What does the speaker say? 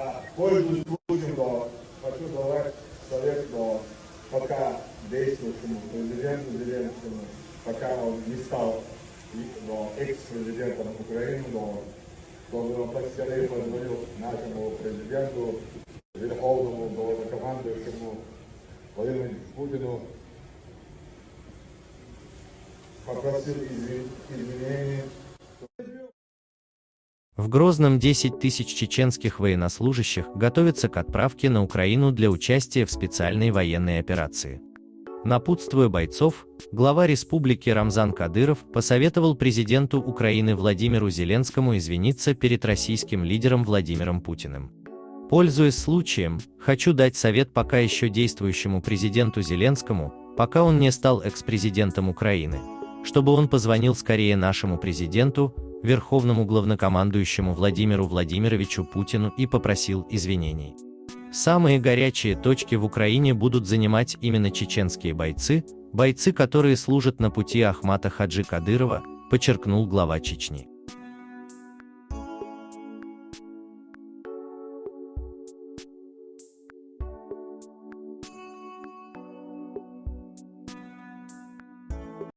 А, пользуясь случаем, да, хочу давать совет, да, пока действующему президенту Зеленскому, пока он не стал да, экс-президентом Украины, да, чтобы он поскорее позвонил нашему президенту, верховному главнокомандующему Владимиру Путину, попросил извинений В Грозном 10 тысяч чеченских военнослужащих готовятся к отправке на Украину для участия в специальной военной операции. Напутствуя бойцов, глава республики Рамзан Кадыров посоветовал президенту Украины Владимиру Зеленскому извиниться перед российским лидером Владимиром Путиным. Пользуясь случаем, хочу дать совет пока еще действующему президенту Зеленскому, пока он не стал экс-президентом Украины, чтобы он позвонил скорее нашему президенту, верховному главнокомандующему Владимиру Владимировичу Путину и попросил извинений. Самые горячие точки в Украине будут занимать именно чеченские бойцы, бойцы, которые служат на пути Ахмата Хаджи Кадырова, подчеркнул глава Чечни.